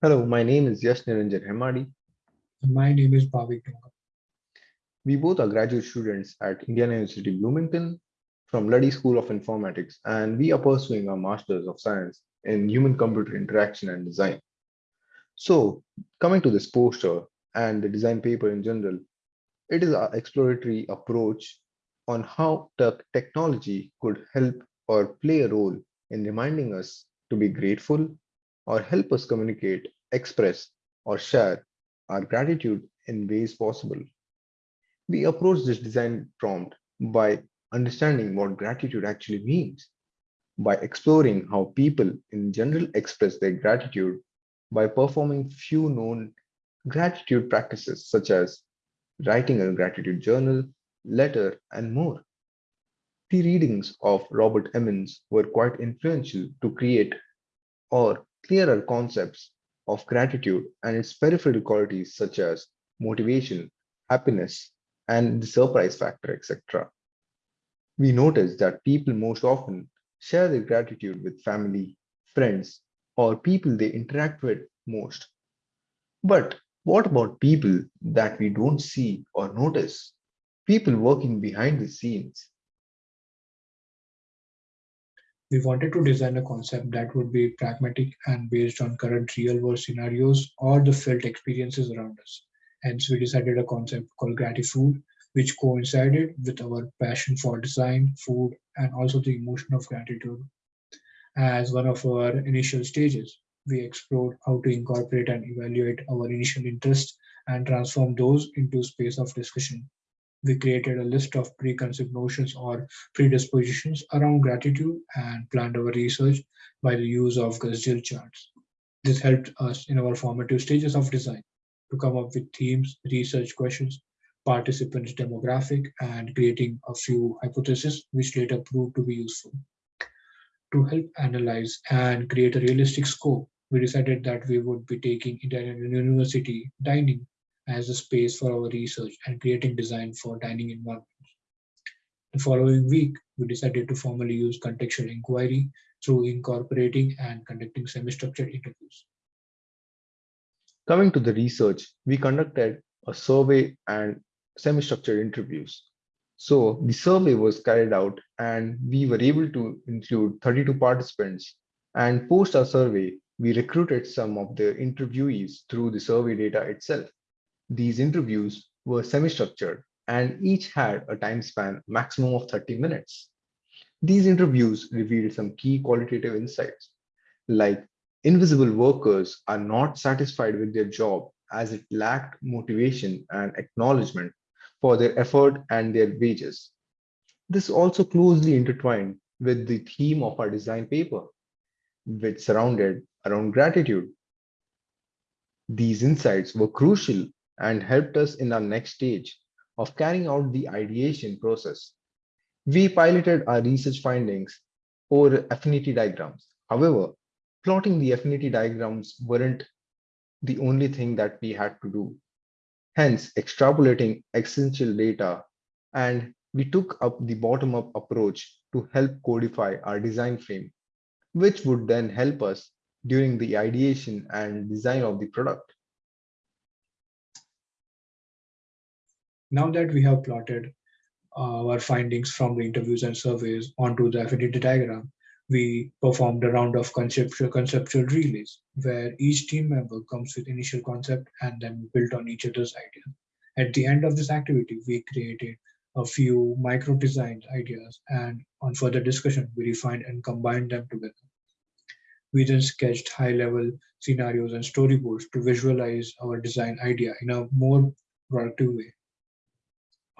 Hello, my name is Yash Niranjan Hemadi. My name is Bhavik Dunga. We both are graduate students at Indiana University Bloomington from Luddy School of Informatics, and we are pursuing our Masters of Science in Human-Computer Interaction and Design. So, coming to this poster and the design paper in general, it is our exploratory approach on how tech technology could help or play a role in reminding us to be grateful or help us communicate, express, or share our gratitude in ways possible. We approach this design prompt by understanding what gratitude actually means, by exploring how people in general express their gratitude by performing few known gratitude practices such as writing a gratitude journal, letter, and more. The readings of Robert Emmons were quite influential to create or clearer concepts of gratitude and its peripheral qualities such as motivation, happiness, and the surprise factor, etc. We notice that people most often share their gratitude with family, friends, or people they interact with most. But what about people that we don't see or notice? People working behind the scenes. We wanted to design a concept that would be pragmatic and based on current real world scenarios or the felt experiences around us. Hence, we decided a concept called Gratifood, which coincided with our passion for design, food, and also the emotion of gratitude. As one of our initial stages, we explored how to incorporate and evaluate our initial interests and transform those into space of discussion we created a list of preconceived notions or predispositions around gratitude and planned our research by the use of Gusdil charts. This helped us in our formative stages of design to come up with themes, research questions, participants demographic, and creating a few hypotheses which later proved to be useful. To help analyze and create a realistic scope, we decided that we would be taking Indiana University dining as a space for our research and creating design for dining environments. The following week, we decided to formally use contextual inquiry through incorporating and conducting semi-structured interviews. Coming to the research, we conducted a survey and semi-structured interviews. So the survey was carried out and we were able to include 32 participants and post our survey, we recruited some of the interviewees through the survey data itself. These interviews were semi-structured and each had a time span maximum of 30 minutes. These interviews revealed some key qualitative insights, like invisible workers are not satisfied with their job as it lacked motivation and acknowledgement for their effort and their wages. This also closely intertwined with the theme of our design paper, which surrounded around gratitude. These insights were crucial and helped us in our next stage of carrying out the ideation process. We piloted our research findings over affinity diagrams. However, plotting the affinity diagrams weren't the only thing that we had to do. Hence, extrapolating essential data, and we took up the bottom-up approach to help codify our design frame, which would then help us during the ideation and design of the product. Now that we have plotted uh, our findings from the interviews and surveys onto the affinity diagram, we performed a round of conceptual, conceptual relays where each team member comes with initial concept and then built on each other's idea. At the end of this activity, we created a few micro design ideas and on further discussion, we refined and combined them together. We then sketched high level scenarios and storyboards to visualize our design idea in a more productive way.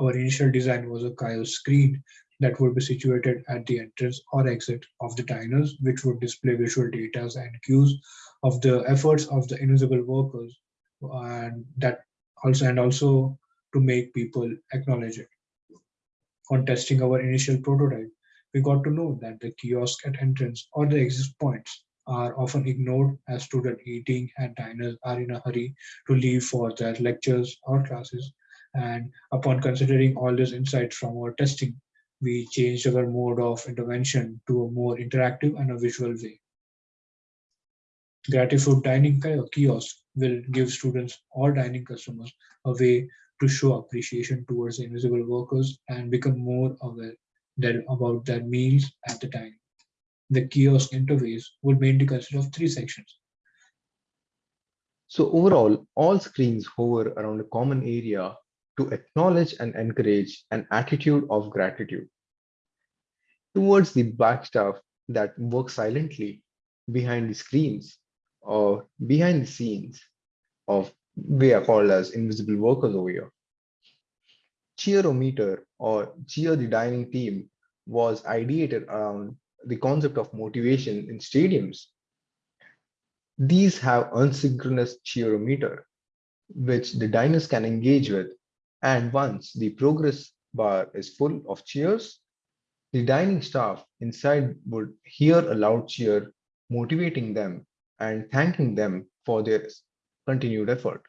Our initial design was a kiosk screen that would be situated at the entrance or exit of the diners, which would display visual data and cues of the efforts of the invisible workers, and that also and also to make people acknowledge it. On testing our initial prototype, we got to know that the kiosk at entrance or the exit points are often ignored as students eating and diners are in a hurry to leave for their lectures or classes and upon considering all these insights from our testing, we changed our mode of intervention to a more interactive and a visual way. Gratifood dining kiosk will give students or dining customers a way to show appreciation towards invisible workers and become more aware about their meals at the time. The kiosk interface would mainly consist of three sections. So overall, all screens hover around a common area to acknowledge and encourage an attitude of gratitude towards the black staff that work silently behind the screens or behind the scenes of we are called as invisible workers over here. Cheerometer or Cheer the Dining Team was ideated around the concept of motivation in stadiums. These have unsynchronous cheerometer, which the diners can engage with. And once the progress bar is full of cheers, the dining staff inside would hear a loud cheer, motivating them and thanking them for their continued effort.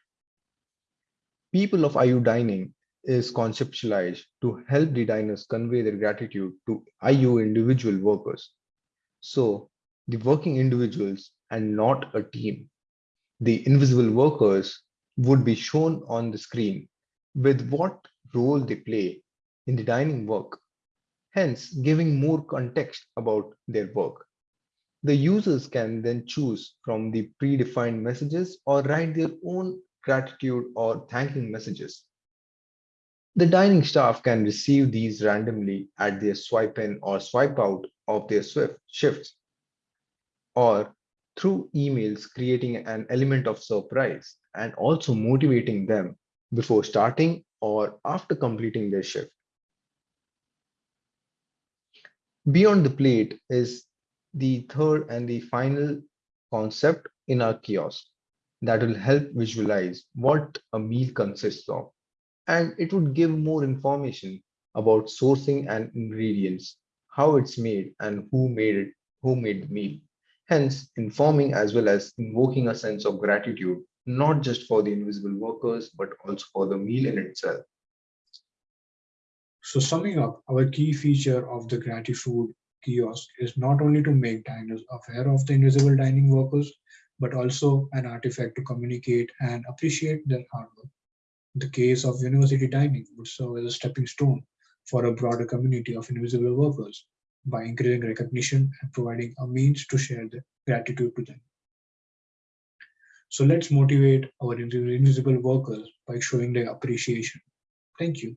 People of IU Dining is conceptualized to help the diners convey their gratitude to IU individual workers. So the working individuals and not a team. The invisible workers would be shown on the screen with what role they play in the dining work, hence giving more context about their work. The users can then choose from the predefined messages or write their own gratitude or thanking messages. The dining staff can receive these randomly at their swipe in or swipe out of their shifts or through emails, creating an element of surprise and also motivating them before starting or after completing their shift. Beyond the plate is the third and the final concept in our kiosk that will help visualize what a meal consists of and it would give more information about sourcing and ingredients, how it's made and who made it, who made the meal. Hence, informing as well as invoking a sense of gratitude, not just for the invisible workers, but also for the meal in itself. So summing up, our key feature of the Gratifood kiosk is not only to make diners aware of the invisible dining workers, but also an artifact to communicate and appreciate their hard work. The case of university dining would serve as a stepping stone for a broader community of invisible workers by increasing recognition and providing a means to share the gratitude to them. So let's motivate our invisible workers by showing their appreciation. Thank you.